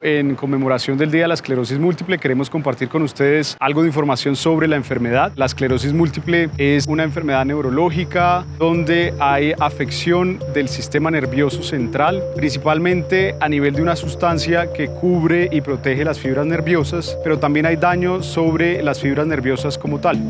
En conmemoración del Día de la Esclerosis Múltiple queremos compartir con ustedes algo de información sobre la enfermedad. La esclerosis múltiple es una enfermedad neurológica donde hay afección del sistema nervioso central, principalmente a nivel de una sustancia que cubre y protege las fibras nerviosas, pero también hay daño sobre las fibras nerviosas como tal.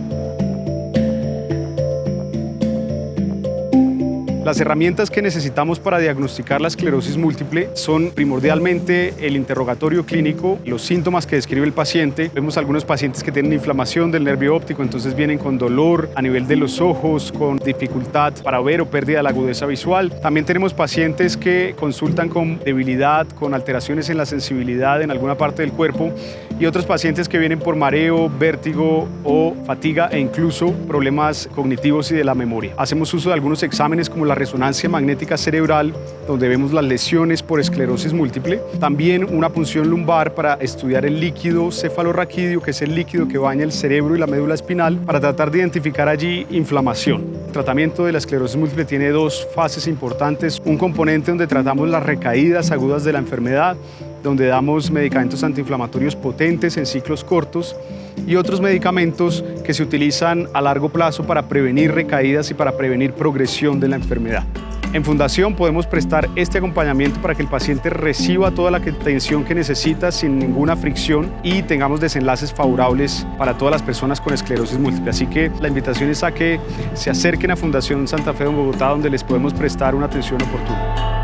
Las herramientas que necesitamos para diagnosticar la esclerosis múltiple son primordialmente el interrogatorio clínico, los síntomas que describe el paciente. Vemos algunos pacientes que tienen inflamación del nervio óptico, entonces vienen con dolor a nivel de los ojos, con dificultad para ver o pérdida de la agudeza visual. También tenemos pacientes que consultan con debilidad, con alteraciones en la sensibilidad en alguna parte del cuerpo y otros pacientes que vienen por mareo, vértigo o fatiga e incluso problemas cognitivos y de la memoria. Hacemos uso de algunos exámenes como la resonancia magnética cerebral, donde vemos las lesiones por esclerosis múltiple. También una punción lumbar para estudiar el líquido cefalorraquídeo, que es el líquido que baña el cerebro y la médula espinal, para tratar de identificar allí inflamación. El tratamiento de la esclerosis múltiple tiene dos fases importantes. Un componente donde tratamos las recaídas agudas de la enfermedad, donde damos medicamentos antiinflamatorios potentes en ciclos cortos y otros medicamentos que se utilizan a largo plazo para prevenir recaídas y para prevenir progresión de la enfermedad. En Fundación podemos prestar este acompañamiento para que el paciente reciba toda la atención que necesita sin ninguna fricción y tengamos desenlaces favorables para todas las personas con esclerosis múltiple. Así que la invitación es a que se acerquen a Fundación Santa Fe de Bogotá donde les podemos prestar una atención oportuna.